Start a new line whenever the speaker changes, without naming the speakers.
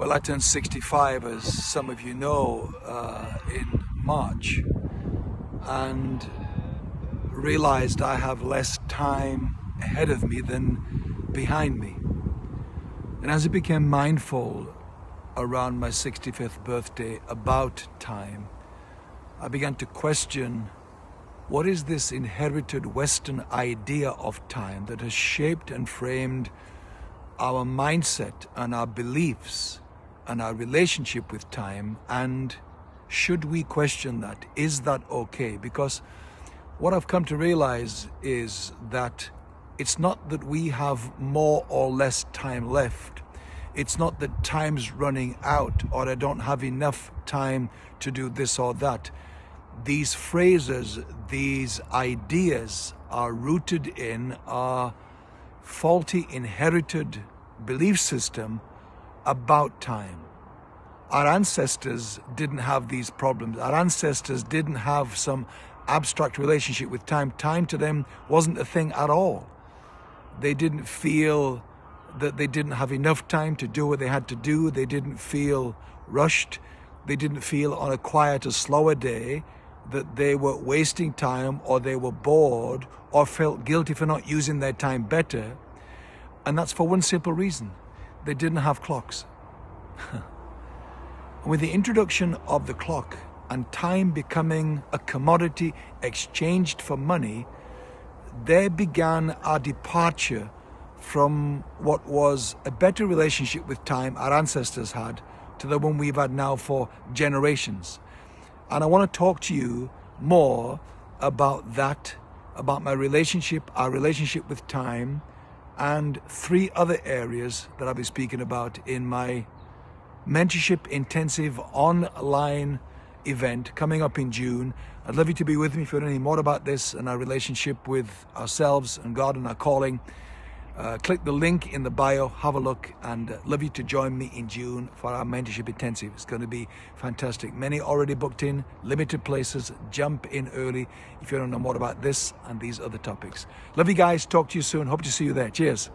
Well, I turned 65, as some of you know, uh, in March, and realized I have less time ahead of me than behind me. And as I became mindful around my 65th birthday about time, I began to question what is this inherited Western idea of time that has shaped and framed our mindset and our beliefs and our relationship with time and should we question that? Is that okay? Because what I've come to realize is that it's not that we have more or less time left. It's not that time's running out or I don't have enough time to do this or that. These phrases, these ideas are rooted in our faulty inherited belief system about time. Our ancestors didn't have these problems. Our ancestors didn't have some abstract relationship with time. Time to them wasn't a thing at all. They didn't feel that they didn't have enough time to do what they had to do. They didn't feel rushed. They didn't feel on a quieter, slower day that they were wasting time or they were bored or felt guilty for not using their time better. And that's for one simple reason. They didn't have clocks. With the introduction of the clock and time becoming a commodity exchanged for money, there began our departure from what was a better relationship with time our ancestors had to the one we've had now for generations. And I want to talk to you more about that, about my relationship, our relationship with time, and three other areas that I'll be speaking about in my mentorship intensive online event coming up in June. I'd love you to be with me if you want to know more about this and our relationship with ourselves and God and our calling. Uh, click the link in the bio, have a look, and uh, love you to join me in June for our mentorship intensive. It's going to be fantastic. Many already booked in, limited places. Jump in early if you want to know more about this and these other topics. Love you guys. Talk to you soon. Hope to see you there. Cheers.